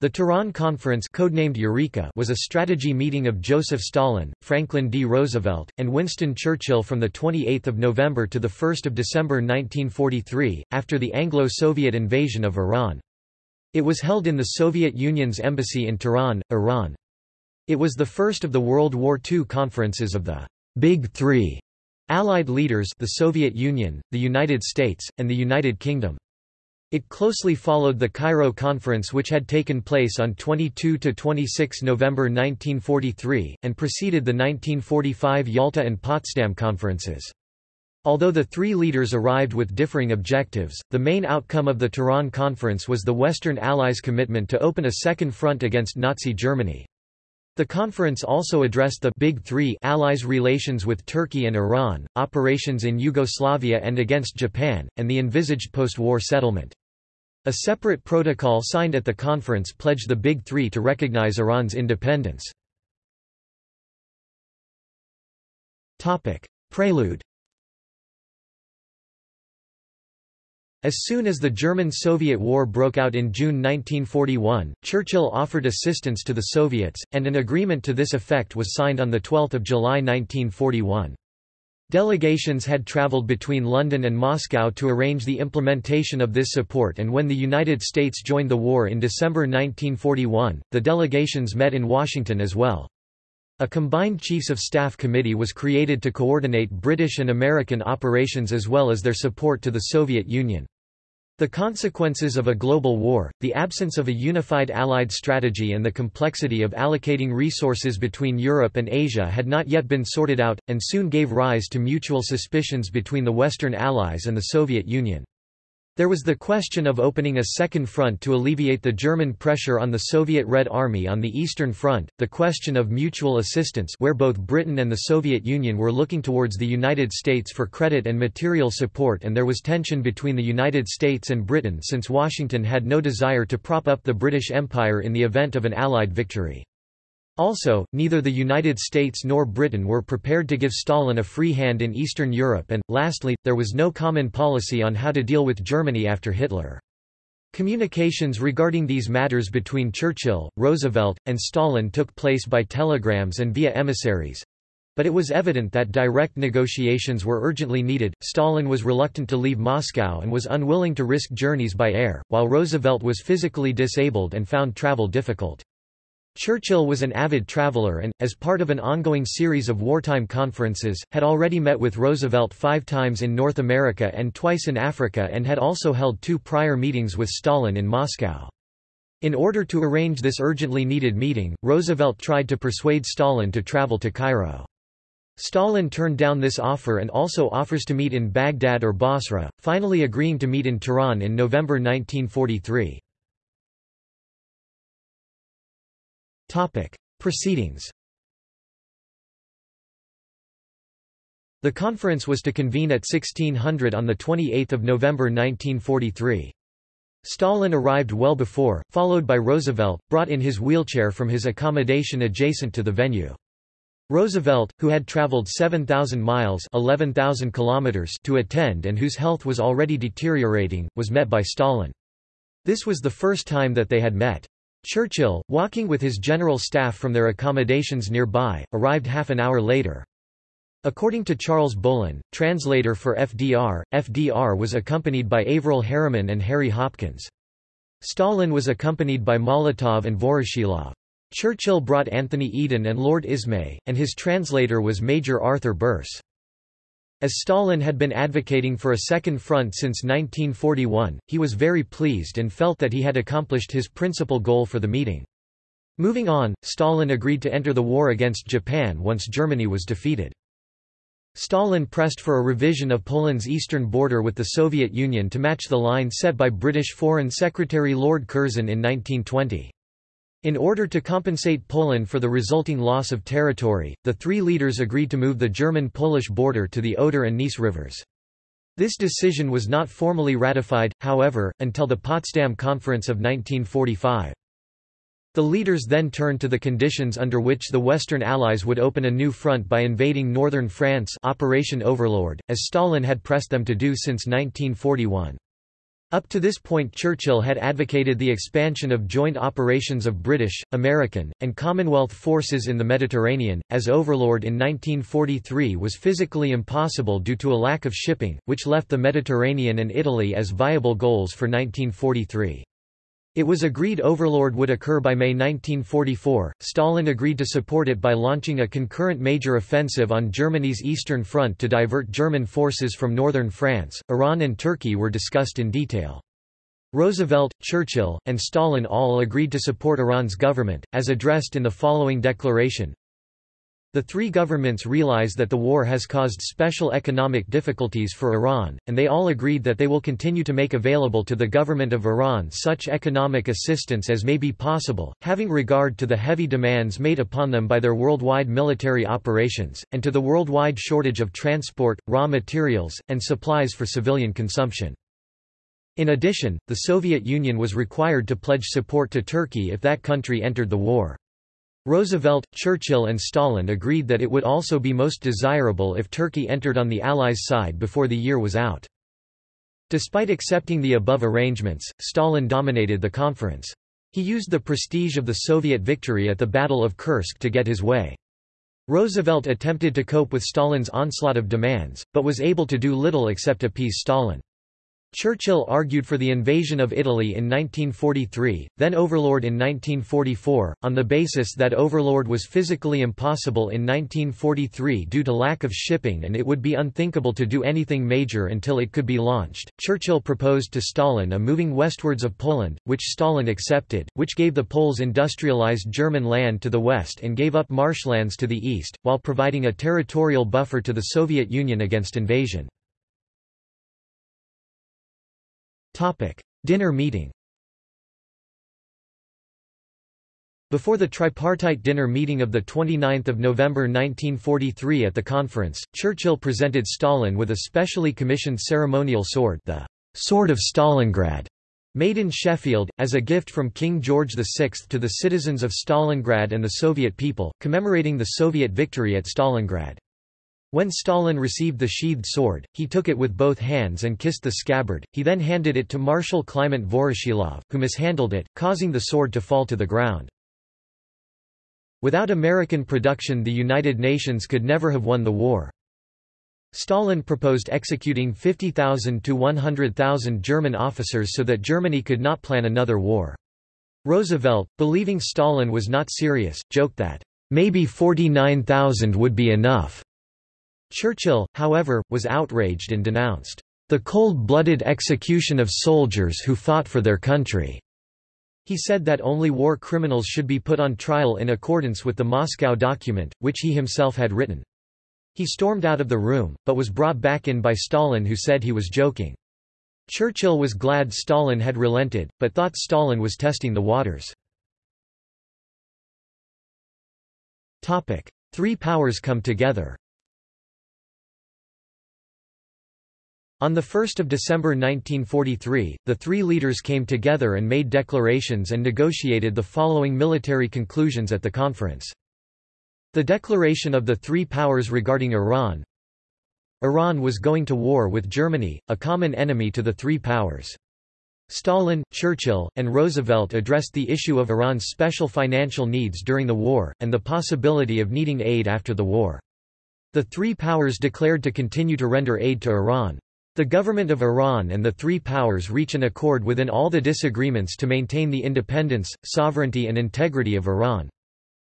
The Tehran Conference codenamed Eureka was a strategy meeting of Joseph Stalin, Franklin D. Roosevelt, and Winston Churchill from 28 November to 1 December 1943, after the Anglo-Soviet invasion of Iran. It was held in the Soviet Union's embassy in Tehran, Iran. It was the first of the World War II conferences of the Big Three Allied leaders the Soviet Union, the United States, and the United Kingdom. It closely followed the Cairo Conference which had taken place on 22–26 November 1943, and preceded the 1945 Yalta and Potsdam conferences. Although the three leaders arrived with differing objectives, the main outcome of the Tehran Conference was the Western Allies' commitment to open a second front against Nazi Germany. The conference also addressed the Big Three Allies' relations with Turkey and Iran, operations in Yugoslavia and against Japan, and the envisaged post-war settlement. A separate protocol signed at the conference pledged the Big Three to recognize Iran's independence. Prelude As soon as the German-Soviet War broke out in June 1941, Churchill offered assistance to the Soviets, and an agreement to this effect was signed on 12 July 1941. Delegations had traveled between London and Moscow to arrange the implementation of this support and when the United States joined the war in December 1941, the delegations met in Washington as well. A combined Chiefs of Staff committee was created to coordinate British and American operations as well as their support to the Soviet Union. The consequences of a global war, the absence of a unified Allied strategy and the complexity of allocating resources between Europe and Asia had not yet been sorted out, and soon gave rise to mutual suspicions between the Western Allies and the Soviet Union. There was the question of opening a second front to alleviate the German pressure on the Soviet Red Army on the Eastern Front, the question of mutual assistance where both Britain and the Soviet Union were looking towards the United States for credit and material support and there was tension between the United States and Britain since Washington had no desire to prop up the British Empire in the event of an Allied victory. Also, neither the United States nor Britain were prepared to give Stalin a free hand in Eastern Europe and, lastly, there was no common policy on how to deal with Germany after Hitler. Communications regarding these matters between Churchill, Roosevelt, and Stalin took place by telegrams and via emissaries. But it was evident that direct negotiations were urgently needed. Stalin was reluctant to leave Moscow and was unwilling to risk journeys by air, while Roosevelt was physically disabled and found travel difficult. Churchill was an avid traveler and, as part of an ongoing series of wartime conferences, had already met with Roosevelt five times in North America and twice in Africa and had also held two prior meetings with Stalin in Moscow. In order to arrange this urgently needed meeting, Roosevelt tried to persuade Stalin to travel to Cairo. Stalin turned down this offer and also offers to meet in Baghdad or Basra, finally agreeing to meet in Tehran in November 1943. Topic: Proceedings. The conference was to convene at 1600 on 28 November 1943. Stalin arrived well before, followed by Roosevelt, brought in his wheelchair from his accommodation adjacent to the venue. Roosevelt, who had traveled 7,000 miles 11,000 kilometers to attend and whose health was already deteriorating, was met by Stalin. This was the first time that they had met. Churchill, walking with his general staff from their accommodations nearby, arrived half an hour later. According to Charles Bohlen, translator for FDR, FDR was accompanied by Averell Harriman and Harry Hopkins. Stalin was accompanied by Molotov and Voroshilov. Churchill brought Anthony Eden and Lord Ismay, and his translator was Major Arthur Birse. As Stalin had been advocating for a second front since 1941, he was very pleased and felt that he had accomplished his principal goal for the meeting. Moving on, Stalin agreed to enter the war against Japan once Germany was defeated. Stalin pressed for a revision of Poland's eastern border with the Soviet Union to match the line set by British Foreign Secretary Lord Curzon in 1920. In order to compensate Poland for the resulting loss of territory, the three leaders agreed to move the German-Polish border to the Oder and Neisse rivers. This decision was not formally ratified, however, until the Potsdam Conference of 1945. The leaders then turned to the conditions under which the Western Allies would open a new front by invading northern France Operation Overlord, as Stalin had pressed them to do since 1941. Up to this point Churchill had advocated the expansion of joint operations of British, American, and Commonwealth forces in the Mediterranean, as Overlord in 1943 was physically impossible due to a lack of shipping, which left the Mediterranean and Italy as viable goals for 1943. It was agreed Overlord would occur by May 1944. Stalin agreed to support it by launching a concurrent major offensive on Germany's eastern front to divert German forces from northern France. Iran and Turkey were discussed in detail. Roosevelt, Churchill, and Stalin all agreed to support Iran's government, as addressed in the following declaration the three governments realize that the war has caused special economic difficulties for Iran, and they all agreed that they will continue to make available to the government of Iran such economic assistance as may be possible, having regard to the heavy demands made upon them by their worldwide military operations, and to the worldwide shortage of transport, raw materials, and supplies for civilian consumption. In addition, the Soviet Union was required to pledge support to Turkey if that country entered the war. Roosevelt, Churchill and Stalin agreed that it would also be most desirable if Turkey entered on the Allies' side before the year was out. Despite accepting the above arrangements, Stalin dominated the conference. He used the prestige of the Soviet victory at the Battle of Kursk to get his way. Roosevelt attempted to cope with Stalin's onslaught of demands, but was able to do little except appease Stalin. Churchill argued for the invasion of Italy in 1943, then Overlord in 1944, on the basis that Overlord was physically impossible in 1943 due to lack of shipping and it would be unthinkable to do anything major until it could be launched. Churchill proposed to Stalin a moving westwards of Poland, which Stalin accepted, which gave the Poles industrialized German land to the west and gave up marshlands to the east, while providing a territorial buffer to the Soviet Union against invasion. Dinner meeting Before the tripartite dinner meeting of 29 November 1943 at the conference, Churchill presented Stalin with a specially commissioned ceremonial sword the Sword of Stalingrad, made in Sheffield, as a gift from King George VI to the citizens of Stalingrad and the Soviet people, commemorating the Soviet victory at Stalingrad. When Stalin received the sheathed sword, he took it with both hands and kissed the scabbard, he then handed it to Marshal Kliment Voroshilov, who mishandled it, causing the sword to fall to the ground. Without American production the United Nations could never have won the war. Stalin proposed executing 50,000 to 100,000 German officers so that Germany could not plan another war. Roosevelt, believing Stalin was not serious, joked that, "...maybe 49,000 would be enough." Churchill, however, was outraged and denounced, "...the cold-blooded execution of soldiers who fought for their country." He said that only war criminals should be put on trial in accordance with the Moscow document, which he himself had written. He stormed out of the room, but was brought back in by Stalin who said he was joking. Churchill was glad Stalin had relented, but thought Stalin was testing the waters. Three powers come together On 1 December 1943, the three leaders came together and made declarations and negotiated the following military conclusions at the conference. The declaration of the three powers regarding Iran Iran was going to war with Germany, a common enemy to the three powers. Stalin, Churchill, and Roosevelt addressed the issue of Iran's special financial needs during the war, and the possibility of needing aid after the war. The three powers declared to continue to render aid to Iran. The government of Iran and the three powers reach an accord within all the disagreements to maintain the independence, sovereignty and integrity of Iran.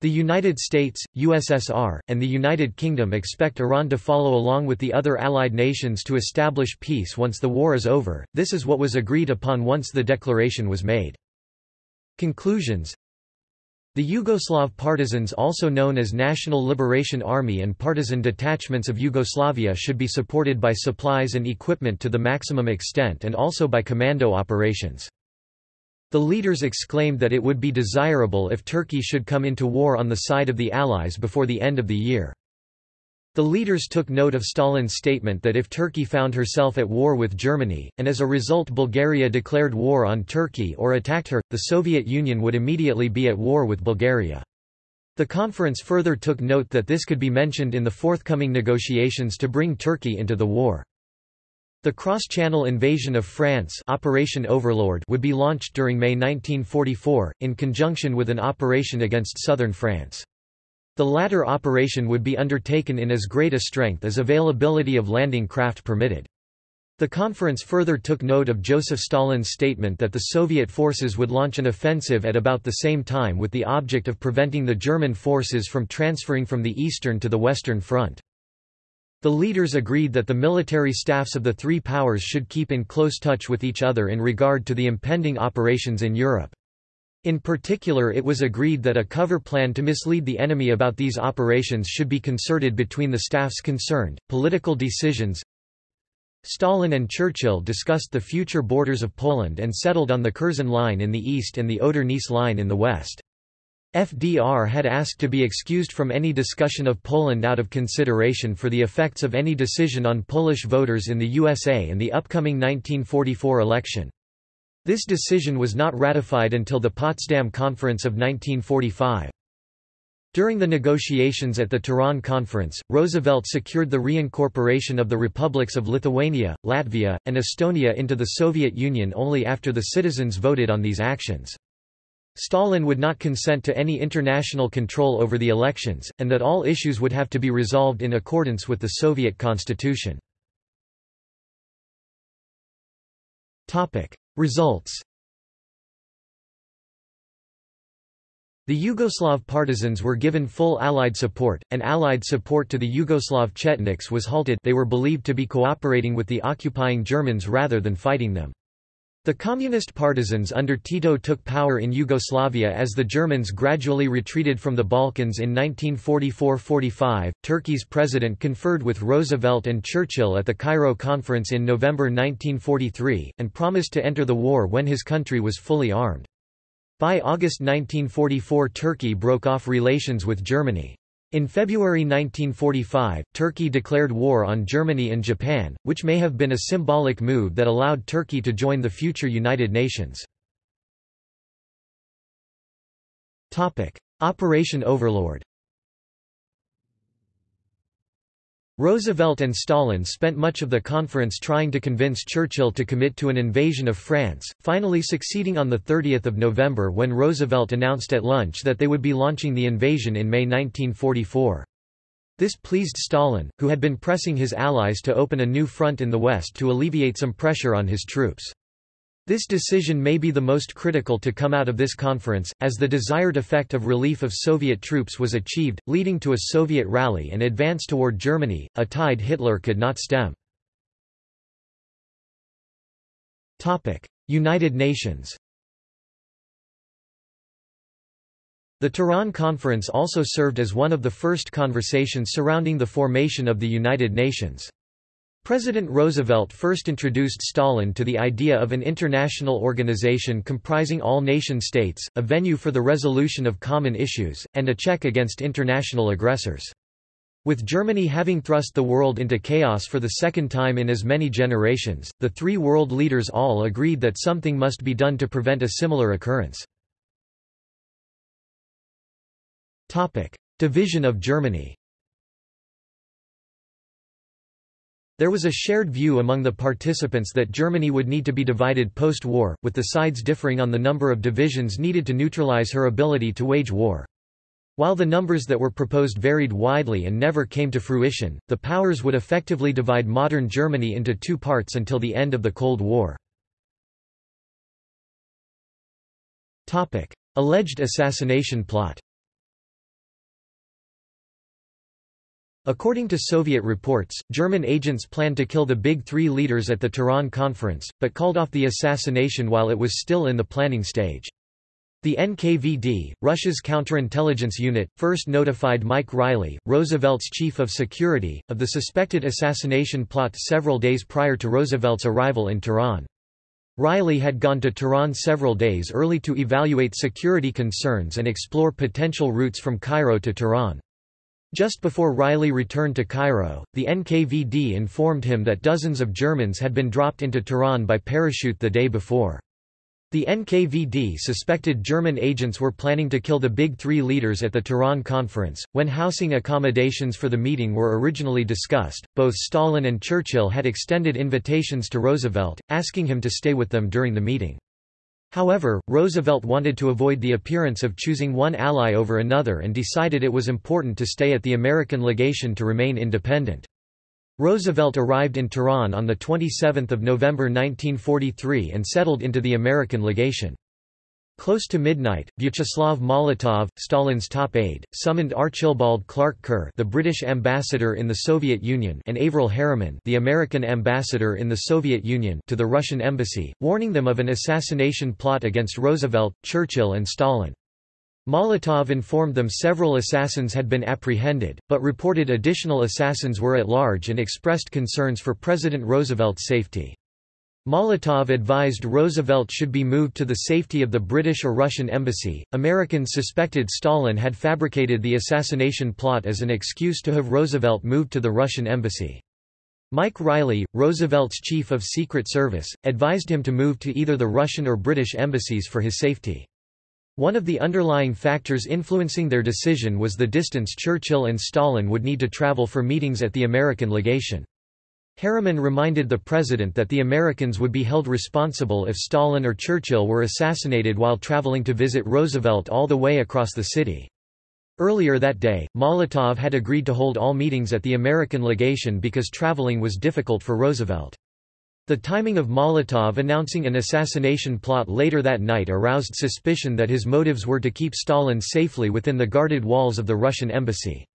The United States, USSR, and the United Kingdom expect Iran to follow along with the other allied nations to establish peace once the war is over, this is what was agreed upon once the declaration was made. Conclusions the Yugoslav partisans also known as National Liberation Army and partisan detachments of Yugoslavia should be supported by supplies and equipment to the maximum extent and also by commando operations. The leaders exclaimed that it would be desirable if Turkey should come into war on the side of the Allies before the end of the year. The leaders took note of Stalin's statement that if Turkey found herself at war with Germany, and as a result Bulgaria declared war on Turkey or attacked her, the Soviet Union would immediately be at war with Bulgaria. The conference further took note that this could be mentioned in the forthcoming negotiations to bring Turkey into the war. The cross-channel invasion of France Operation Overlord would be launched during May 1944, in conjunction with an operation against southern France. The latter operation would be undertaken in as great a strength as availability of landing craft permitted. The conference further took note of Joseph Stalin's statement that the Soviet forces would launch an offensive at about the same time with the object of preventing the German forces from transferring from the Eastern to the Western Front. The leaders agreed that the military staffs of the three powers should keep in close touch with each other in regard to the impending operations in Europe. In particular it was agreed that a cover plan to mislead the enemy about these operations should be concerted between the staffs concerned. Political decisions Stalin and Churchill discussed the future borders of Poland and settled on the Curzon Line in the east and the Oder-Neisse Line in the west. FDR had asked to be excused from any discussion of Poland out of consideration for the effects of any decision on Polish voters in the USA and the upcoming 1944 election. This decision was not ratified until the Potsdam Conference of 1945. During the negotiations at the Tehran Conference, Roosevelt secured the reincorporation of the republics of Lithuania, Latvia, and Estonia into the Soviet Union only after the citizens voted on these actions. Stalin would not consent to any international control over the elections, and that all issues would have to be resolved in accordance with the Soviet constitution. Results The Yugoslav partisans were given full Allied support, and Allied support to the Yugoslav Chetniks was halted they were believed to be cooperating with the occupying Germans rather than fighting them. The communist partisans under Tito took power in Yugoslavia as the Germans gradually retreated from the Balkans in 1944–45. Turkey's president conferred with Roosevelt and Churchill at the Cairo Conference in November 1943, and promised to enter the war when his country was fully armed. By August 1944 Turkey broke off relations with Germany. In February 1945, Turkey declared war on Germany and Japan, which may have been a symbolic move that allowed Turkey to join the future United Nations. Operation Overlord Roosevelt and Stalin spent much of the conference trying to convince Churchill to commit to an invasion of France, finally succeeding on 30 November when Roosevelt announced at lunch that they would be launching the invasion in May 1944. This pleased Stalin, who had been pressing his allies to open a new front in the West to alleviate some pressure on his troops. This decision may be the most critical to come out of this conference, as the desired effect of relief of Soviet troops was achieved, leading to a Soviet rally and advance toward Germany, a tide Hitler could not stem. United Nations The Tehran Conference also served as one of the first conversations surrounding the formation of the United Nations. President Roosevelt first introduced Stalin to the idea of an international organization comprising all nation-states, a venue for the resolution of common issues, and a check against international aggressors. With Germany having thrust the world into chaos for the second time in as many generations, the three world leaders all agreed that something must be done to prevent a similar occurrence. Division of Germany There was a shared view among the participants that Germany would need to be divided post-war, with the sides differing on the number of divisions needed to neutralize her ability to wage war. While the numbers that were proposed varied widely and never came to fruition, the powers would effectively divide modern Germany into two parts until the end of the Cold War. Alleged assassination plot According to Soviet reports, German agents planned to kill the Big Three leaders at the Tehran conference, but called off the assassination while it was still in the planning stage. The NKVD, Russia's counterintelligence unit, first notified Mike Reilly, Roosevelt's chief of security, of the suspected assassination plot several days prior to Roosevelt's arrival in Tehran. Riley had gone to Tehran several days early to evaluate security concerns and explore potential routes from Cairo to Tehran. Just before Reilly returned to Cairo, the NKVD informed him that dozens of Germans had been dropped into Tehran by parachute the day before. The NKVD suspected German agents were planning to kill the Big Three leaders at the Tehran conference. When housing accommodations for the meeting were originally discussed, both Stalin and Churchill had extended invitations to Roosevelt, asking him to stay with them during the meeting. However, Roosevelt wanted to avoid the appearance of choosing one ally over another and decided it was important to stay at the American legation to remain independent. Roosevelt arrived in Tehran on 27 November 1943 and settled into the American legation. Close to midnight, Vyacheslav Molotov, Stalin's top aide, summoned Archibald Clark Kerr the British ambassador in the Soviet Union and Averell Harriman the American ambassador in the Soviet Union to the Russian embassy, warning them of an assassination plot against Roosevelt, Churchill and Stalin. Molotov informed them several assassins had been apprehended, but reported additional assassins were at large and expressed concerns for President Roosevelt's safety. Molotov advised Roosevelt should be moved to the safety of the British or Russian embassy. Americans suspected Stalin had fabricated the assassination plot as an excuse to have Roosevelt moved to the Russian embassy. Mike Reilly, Roosevelt's chief of Secret Service, advised him to move to either the Russian or British embassies for his safety. One of the underlying factors influencing their decision was the distance Churchill and Stalin would need to travel for meetings at the American legation. Harriman reminded the president that the Americans would be held responsible if Stalin or Churchill were assassinated while traveling to visit Roosevelt all the way across the city. Earlier that day, Molotov had agreed to hold all meetings at the American legation because traveling was difficult for Roosevelt. The timing of Molotov announcing an assassination plot later that night aroused suspicion that his motives were to keep Stalin safely within the guarded walls of the Russian embassy.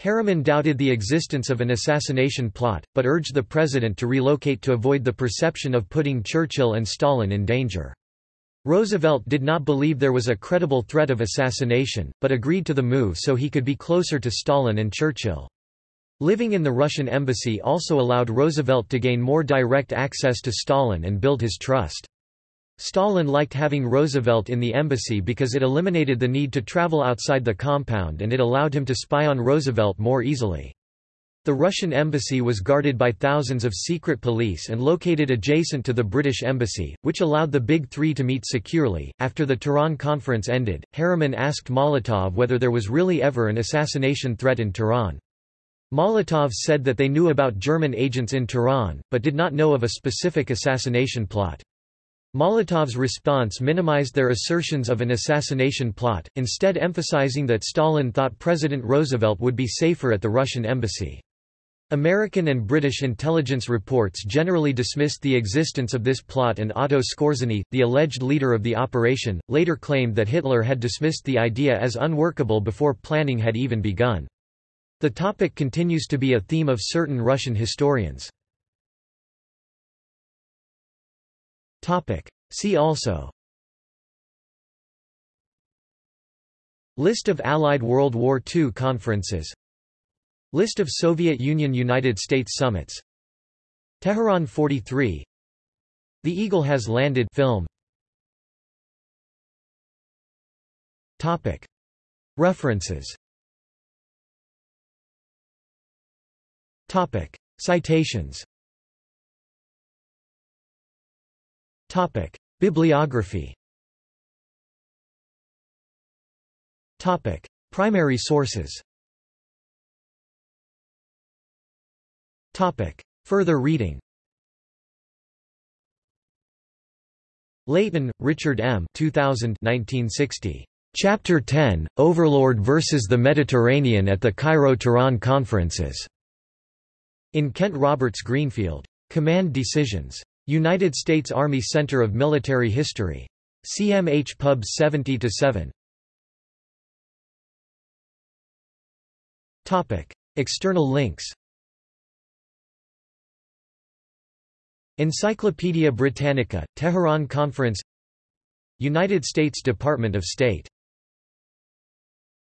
Harriman doubted the existence of an assassination plot, but urged the president to relocate to avoid the perception of putting Churchill and Stalin in danger. Roosevelt did not believe there was a credible threat of assassination, but agreed to the move so he could be closer to Stalin and Churchill. Living in the Russian embassy also allowed Roosevelt to gain more direct access to Stalin and build his trust. Stalin liked having Roosevelt in the embassy because it eliminated the need to travel outside the compound and it allowed him to spy on Roosevelt more easily. The Russian embassy was guarded by thousands of secret police and located adjacent to the British embassy, which allowed the Big Three to meet securely. After the Tehran conference ended, Harriman asked Molotov whether there was really ever an assassination threat in Tehran. Molotov said that they knew about German agents in Tehran, but did not know of a specific assassination plot. Molotov's response minimized their assertions of an assassination plot, instead emphasizing that Stalin thought President Roosevelt would be safer at the Russian embassy. American and British intelligence reports generally dismissed the existence of this plot and Otto Skorzeny, the alleged leader of the operation, later claimed that Hitler had dismissed the idea as unworkable before planning had even begun. The topic continues to be a theme of certain Russian historians. See also. List of Allied World War II conferences. List of Soviet Union–United States summits. Tehran 43 The Eagle Has Landed film. Topic. References. Topic. Citations Topic. Bibliography Topic. Primary sources Topic. Further reading Leighton, Richard M. 2000 1960. Chapter 10, Overlord versus the Mediterranean at the Cairo-Tehran Conferences. In Kent Roberts Greenfield. Command Decisions. United States Army Center of Military History. CMH Pub 70-7. Topic: External links Encyclopædia Britannica, Tehran Conference United States Department of State